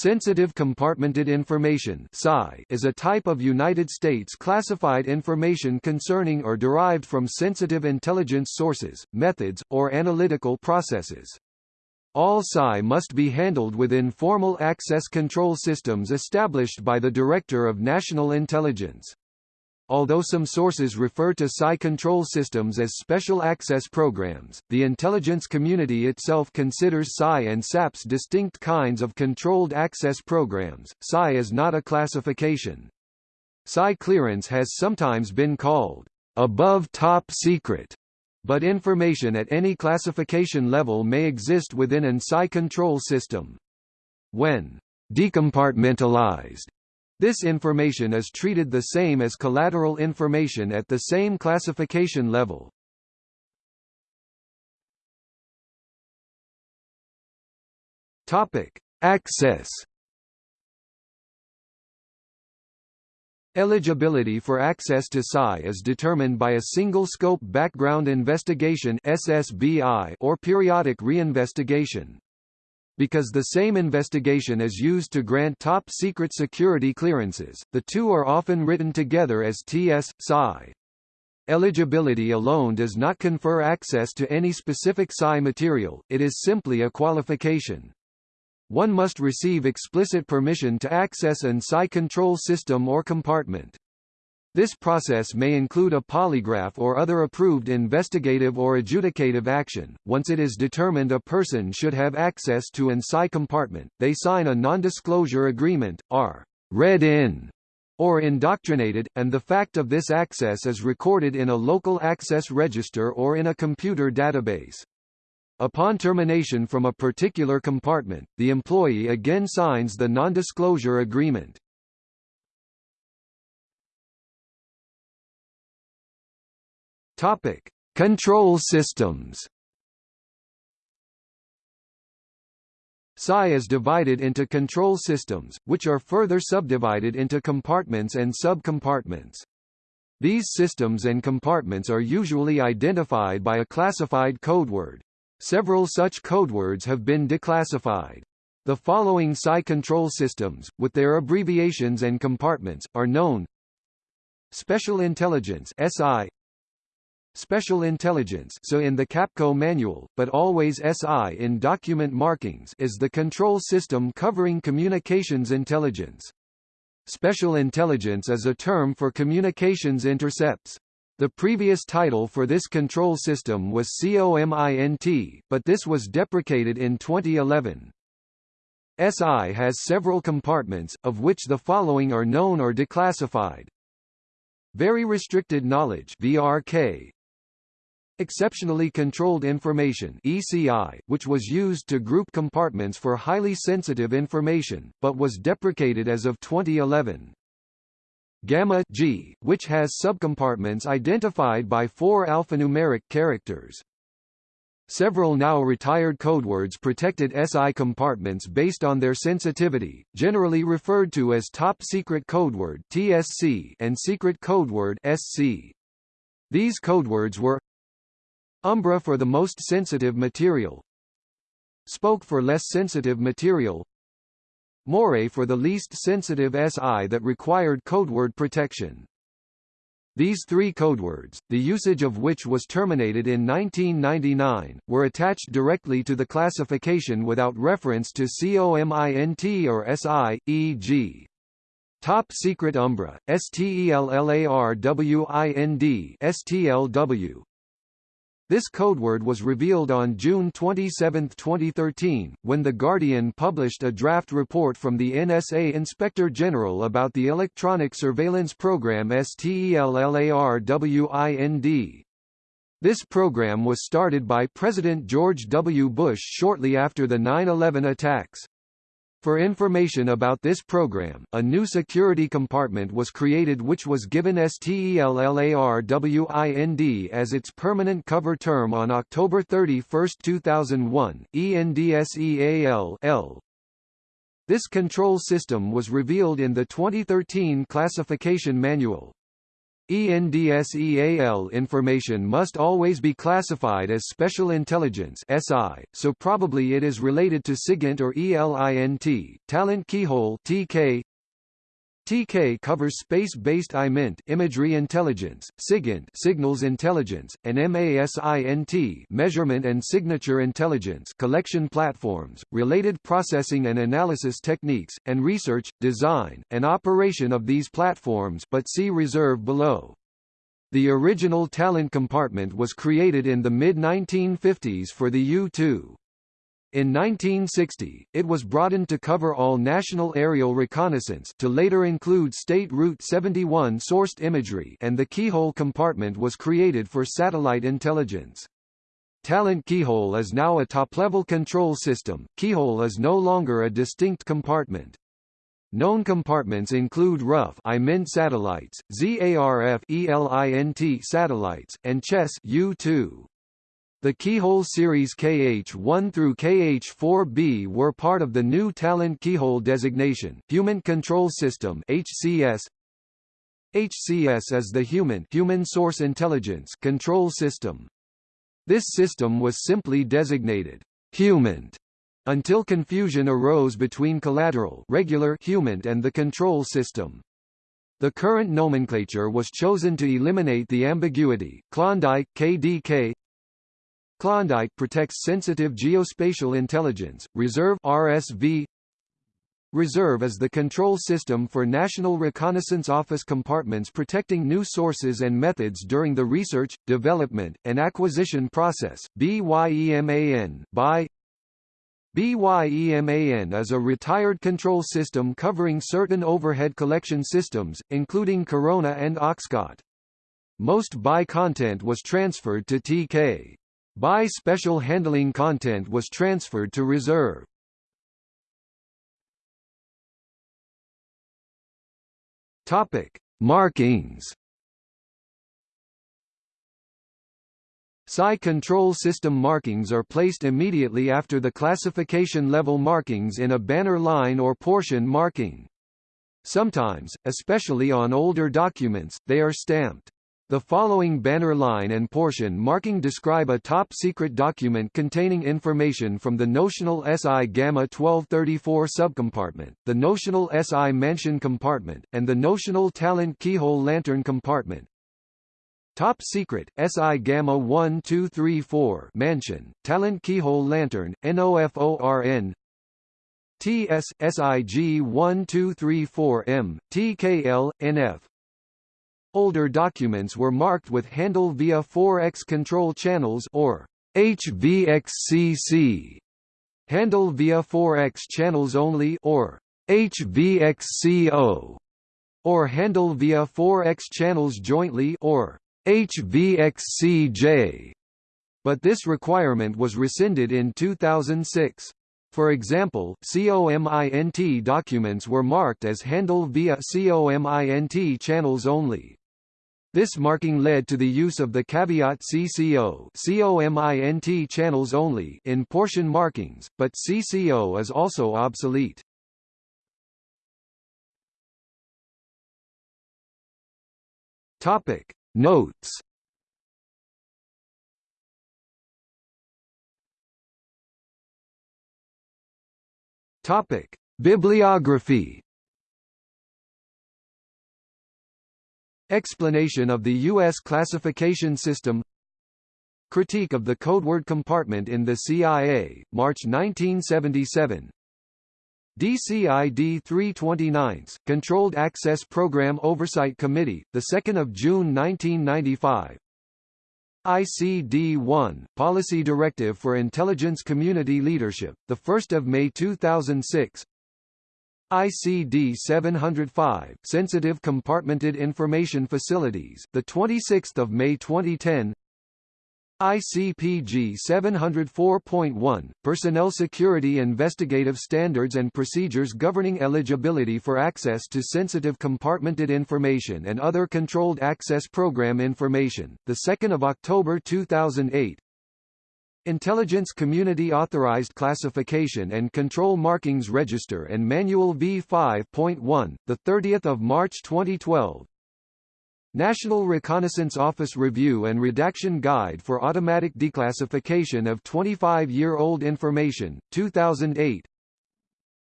Sensitive Compartmented Information is a type of United States classified information concerning or derived from sensitive intelligence sources, methods, or analytical processes. All SCI must be handled within formal access control systems established by the Director of National Intelligence. Although some sources refer to SCI control systems as special access programs, the intelligence community itself considers SCI and SAPS distinct kinds of controlled access programs. SCI is not a classification. SCI clearance has sometimes been called above top secret, but information at any classification level may exist within an SCI control system. When decompartmentalized this information is treated the same as collateral information at the same classification level. Topic: Access. Eligibility for access to SCI is determined by a single scope background investigation (SSBI) or periodic reinvestigation because the same investigation is used to grant top-secret security clearances, the two are often written together as TS, SCI. Eligibility alone does not confer access to any specific SCI material, it is simply a qualification. One must receive explicit permission to access an SCI control system or compartment. This process may include a polygraph or other approved investigative or adjudicative action. Once it is determined a person should have access to an SCI compartment, they sign a non-disclosure agreement, are read in or indoctrinated, and the fact of this access is recorded in a local access register or in a computer database. Upon termination from a particular compartment, the employee again signs the non-disclosure agreement. Topic: Control systems. SCI is divided into control systems, which are further subdivided into compartments and subcompartments. These systems and compartments are usually identified by a classified codeword. Several such codewords have been declassified. The following SCI control systems, with their abbreviations and compartments, are known Special Intelligence SI Special Intelligence so in the Capco manual, but always SI in document markings is the control system covering communications intelligence. Special Intelligence is a term for communications intercepts. The previous title for this control system was COMINT, but this was deprecated in 2011. SI has several compartments, of which the following are known or declassified. Very Restricted Knowledge VRK, Exceptionally Controlled Information ECI, which was used to group compartments for highly sensitive information, but was deprecated as of 2011. Gamma G, which has subcompartments identified by four alphanumeric characters. Several now retired codewords protected SI compartments based on their sensitivity, generally referred to as Top Secret Codeword (TSC) and Secret Codeword (SC). These codewords were Umbra for the most sensitive material Spoke for less sensitive material Moray for the least sensitive SI that required codeword protection. These three codewords, the usage of which was terminated in 1999, were attached directly to the classification without reference to COMINT or SI, e.g. Top Secret Umbra, STELLARWIND STLW, this codeword was revealed on June 27, 2013, when The Guardian published a draft report from the NSA Inspector General about the electronic surveillance program STELLARWIND. This program was started by President George W. Bush shortly after the 9-11 attacks. For information about this program, a new security compartment was created which was given STELLARWIND as its permanent cover term on October 31, 2001, ENDSEAL This control system was revealed in the 2013 classification manual. ENDSEAL information must always be classified as Special Intelligence SI, so probably it is related to SIGINT or ELINT. Talent Keyhole TK TK covers space-based IMINT imagery intelligence, SIGINT signals intelligence, and MASINT measurement and signature intelligence collection platforms, related processing and analysis techniques, and research, design, and operation of these platforms but see reserve below. The original talent compartment was created in the mid-1950s for the U-2. In 1960, it was broadened to cover all national aerial reconnaissance to later include State Route 71 sourced imagery and the keyhole compartment was created for satellite intelligence. Talent Keyhole is now a top-level control system. Keyhole is no longer a distinct compartment. Known compartments include RUF IMINT satellites, ZARF ELINT satellites, and CHESS U2. The Keyhole series KH1 through KH4B were part of the new Talent Keyhole designation, Human Control System HCS. HCS is the Human Human Source Intelligence Control System. This system was simply designated HUMINT until confusion arose between collateral regular HUMINT and the control system. The current nomenclature was chosen to eliminate the ambiguity. Klondike KDK Klondike protects sensitive geospatial intelligence. Reserve RSV Reserve is the control system for National Reconnaissance Office compartments protecting new sources and methods during the research, development, and acquisition process. BYEMAN by BYEMAN is a retired control system covering certain overhead collection systems, including Corona and Oxcart. Most BY content was transferred to TK. BY special handling content was transferred to reserve. Topic: Markings. SCI control system markings are placed immediately after the classification level markings in a banner line or portion marking. Sometimes, especially on older documents, they are stamped. The following banner line and portion marking describe a top-secret document containing information from the notional SI Gamma 1234 subcompartment, the notional SI Mansion compartment, and the notional Talent Keyhole Lantern compartment. Top Secret, SI Gamma 1234 Mansion, Talent Keyhole Lantern, NOFORN TS, SIG 1234M, TKL, NF Older documents were marked with handle via 4X control channels or HVXCC. Handle via 4X channels only or HVXCO or handle via 4X channels jointly or HVXCJ. But this requirement was rescinded in 2006. For example, COMINT documents were marked as handle via COMINT channels only. This marking led to the use of the caveat CCO COMINT channels only in portion markings, but CCO is also obsolete. Topic Notes Topic Bibliography Explanation of the U.S. classification system. Critique of the Codeword Compartment in the CIA, March 1977 DCID 329, Controlled Access Program Oversight Committee, 2 June 1995 ICD-1, Policy Directive for Intelligence Community Leadership, 1 May 2006 ICD 705 Sensitive Compartmented Information Facilities the 26th of May 2010 ICPG 704.1 Personnel Security Investigative Standards and Procedures Governing Eligibility for Access to Sensitive Compartmented Information and Other Controlled Access Program Information the 2nd of October 2008 Intelligence Community Authorized Classification and Control Markings Register and Manual V5.1, 30 March 2012 National Reconnaissance Office Review and Redaction Guide for Automatic Declassification of 25-Year-Old Information, 2008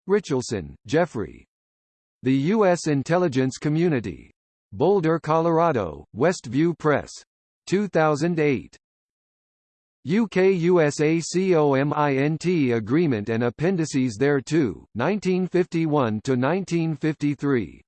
Richelson, Jeffrey. The U.S. Intelligence Community. Boulder, Colorado, Westview Press. 2008. UK-USA COMINT Agreement and Appendices thereto, 1951–1953.